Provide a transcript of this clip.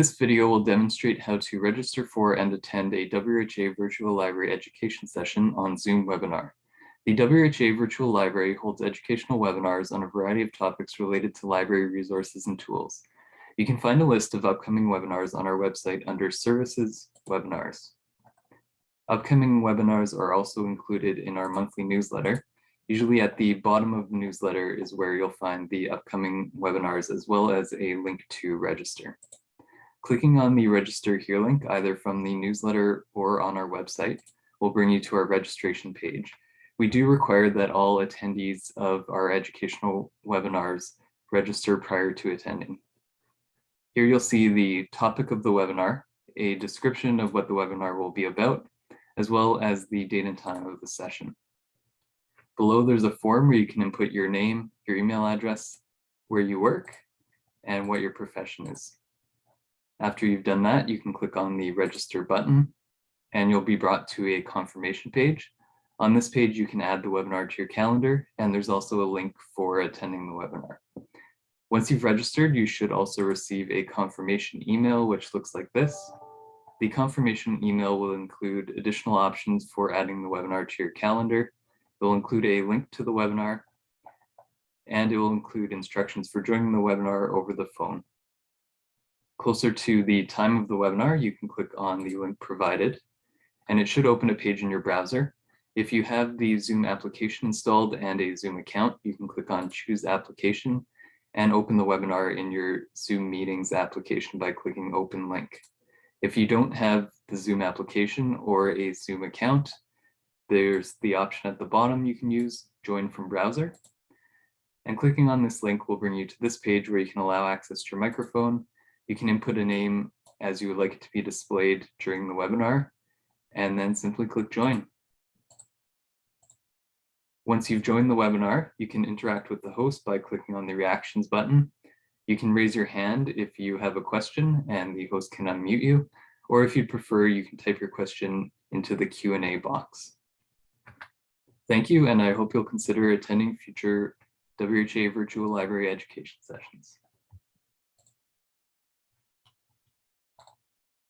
This video will demonstrate how to register for and attend a WHA Virtual Library education session on Zoom webinar. The WHA Virtual Library holds educational webinars on a variety of topics related to library resources and tools. You can find a list of upcoming webinars on our website under Services, Webinars. Upcoming webinars are also included in our monthly newsletter. Usually at the bottom of the newsletter is where you'll find the upcoming webinars as well as a link to register. Clicking on the register here link, either from the newsletter or on our website, will bring you to our registration page. We do require that all attendees of our educational webinars register prior to attending. Here you'll see the topic of the webinar, a description of what the webinar will be about, as well as the date and time of the session. Below there's a form where you can input your name, your email address, where you work, and what your profession is. After you've done that, you can click on the register button and you'll be brought to a confirmation page. On this page, you can add the webinar to your calendar and there's also a link for attending the webinar. Once you've registered, you should also receive a confirmation email, which looks like this. The confirmation email will include additional options for adding the webinar to your calendar. It will include a link to the webinar, and it will include instructions for joining the webinar over the phone. Closer to the time of the webinar, you can click on the link provided, and it should open a page in your browser. If you have the Zoom application installed and a Zoom account, you can click on Choose Application and open the webinar in your Zoom Meetings application by clicking Open Link. If you don't have the Zoom application or a Zoom account, there's the option at the bottom you can use, Join from Browser. And clicking on this link will bring you to this page where you can allow access to your microphone. You can input a name as you would like it to be displayed during the webinar, and then simply click Join. Once you've joined the webinar, you can interact with the host by clicking on the reactions button you can raise your hand if you have a question and the host can unmute you, or if you prefer, you can type your question into the Q&A box. Thank you, and I hope you'll consider attending future WHA Virtual Library education sessions.